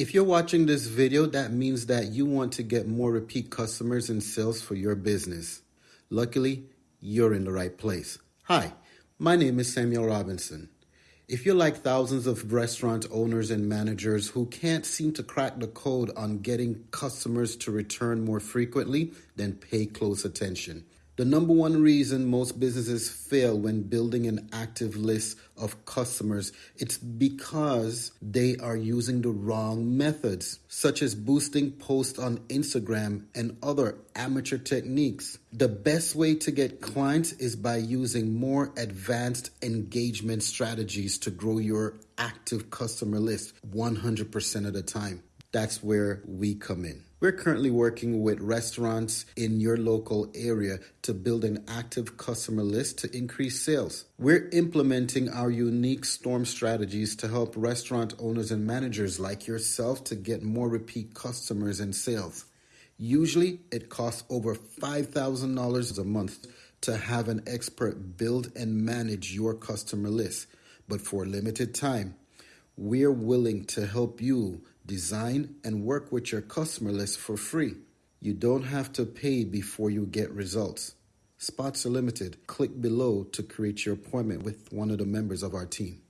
If you're watching this video, that means that you want to get more repeat customers and sales for your business. Luckily, you're in the right place. Hi, my name is Samuel Robinson. If you're like thousands of restaurant owners and managers who can't seem to crack the code on getting customers to return more frequently, then pay close attention. The number one reason most businesses fail when building an active list of customers, it's because they are using the wrong methods, such as boosting posts on Instagram and other amateur techniques. The best way to get clients is by using more advanced engagement strategies to grow your active customer list 100% of the time. That's where we come in. We're currently working with restaurants in your local area to build an active customer list to increase sales. We're implementing our unique storm strategies to help restaurant owners and managers like yourself to get more repeat customers and sales. Usually, it costs over $5,000 a month to have an expert build and manage your customer list. But for a limited time, we're willing to help you design and work with your customer list for free. You don't have to pay before you get results. Spots are limited. Click below to create your appointment with one of the members of our team.